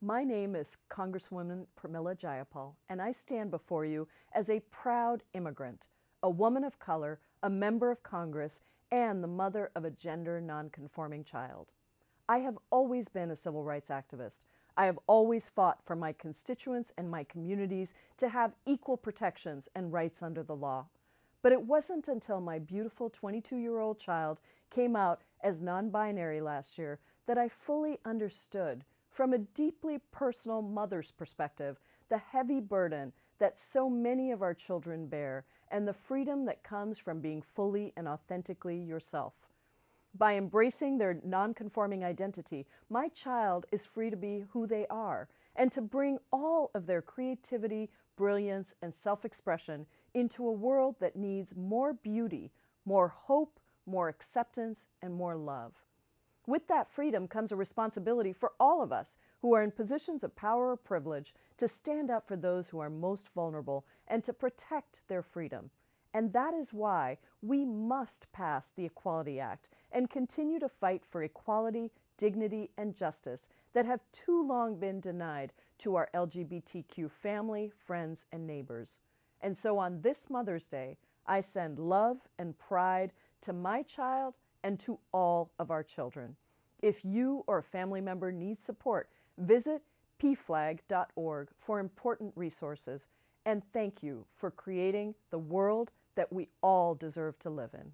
My name is Congresswoman Pramila Jayapal, and I stand before you as a proud immigrant, a woman of color, a member of Congress, and the mother of a gender nonconforming child. I have always been a civil rights activist. I have always fought for my constituents and my communities to have equal protections and rights under the law. But it wasn't until my beautiful 22 year old child came out as non binary last year that I fully understood from a deeply personal mother's perspective, the heavy burden that so many of our children bear and the freedom that comes from being fully and authentically yourself. By embracing their nonconforming identity, my child is free to be who they are and to bring all of their creativity, brilliance, and self expression into a world that needs more beauty, more hope, more acceptance, and more love. With that freedom comes a responsibility for all of us who are in positions of power or privilege to stand up for those who are most vulnerable and to protect their freedom. And that is why we must pass the Equality Act and continue to fight for equality, dignity, and justice that have too long been denied to our LGBTQ family, friends, and neighbors. And so on this Mother's Day, I send love and pride to my child and to all of our children. If you or a family member needs support, visit pflag.org for important resources. And thank you for creating the world that we all deserve to live in.